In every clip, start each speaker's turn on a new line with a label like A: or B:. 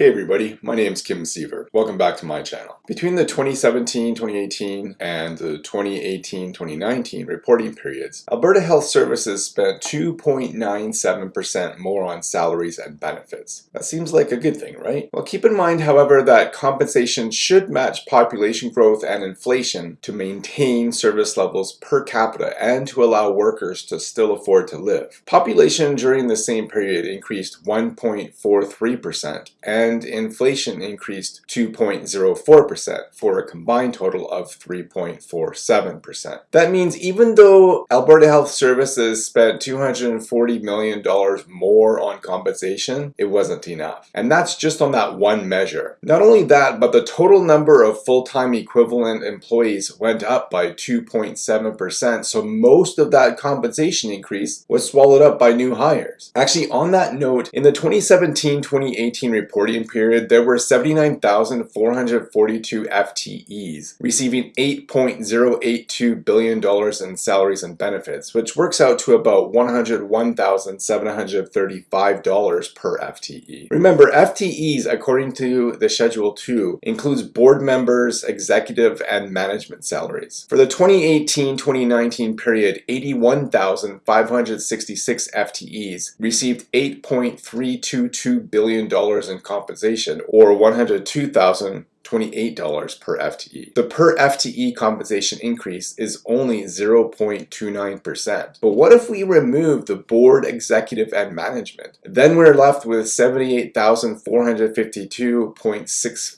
A: Hey everybody, my name is Kim Siever. Welcome back to my channel. Between the 2017-2018 and the 2018-2019 reporting periods, Alberta Health Services spent 2.97% more on salaries and benefits. That seems like a good thing, right? Well, keep in mind, however, that compensation should match population growth and inflation to maintain service levels per capita and to allow workers to still afford to live. Population during the same period increased 1.43% and and inflation increased 2.04% for a combined total of 3.47%. That means even though Alberta Health Services spent $240 million more on compensation, it wasn't enough. And that's just on that one measure. Not only that, but the total number of full-time equivalent employees went up by 2.7%, so most of that compensation increase was swallowed up by new hires. Actually, on that note, in the 2017-2018 reporting period, there were 79,442 FTEs, receiving $8.082 billion in salaries and benefits, which works out to about $101,735 per FTE. Remember, FTEs, according to the Schedule 2, includes board members, executive, and management salaries. For the 2018-2019 period, 81,566 FTEs received $8.322 billion in compensation compensation or 102,000 $28 per FTE. The per FTE compensation increase is only 0.29%. But what if we remove the board, executive, and management? Then we're left with 78,452.64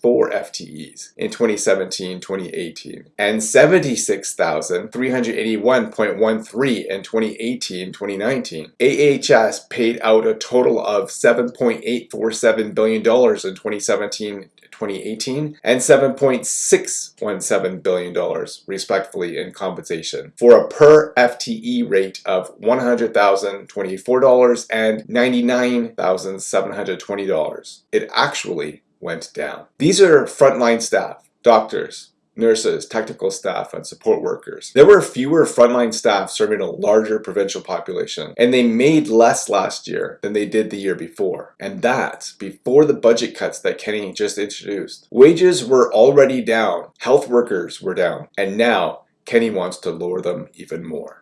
A: FTEs in 2017-2018 and 76,381.13 in 2018-2019. AHS paid out a total of $7.847 billion in 2017 2018 and $7.617 billion respectively in compensation for a per FTE rate of $100,024 and $99,720. It actually went down. These are frontline staff, doctors, nurses, technical staff, and support workers. There were fewer frontline staff serving a larger provincial population, and they made less last year than they did the year before. And that's before the budget cuts that Kenney just introduced. Wages were already down, health workers were down, and now Kenney wants to lower them even more.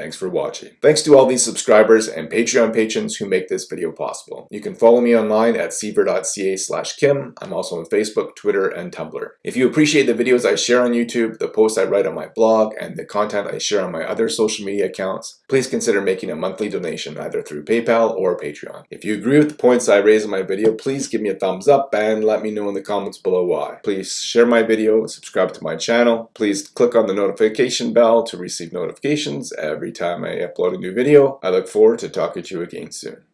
A: Thanks for watching. Thanks to all these subscribers and Patreon patrons who make this video possible. You can follow me online at siever.ca slash kim. I'm also on Facebook, Twitter, and Tumblr. If you appreciate the videos I share on YouTube, the posts I write on my blog, and the content I share on my other social media accounts, please consider making a monthly donation either through PayPal or Patreon. If you agree with the points I raise in my video, please give me a thumbs up and let me know in the comments below why. Please share my video, subscribe to my channel. Please click on the notification bell to receive notifications every every time I upload a new video. I look forward to talking to you again soon.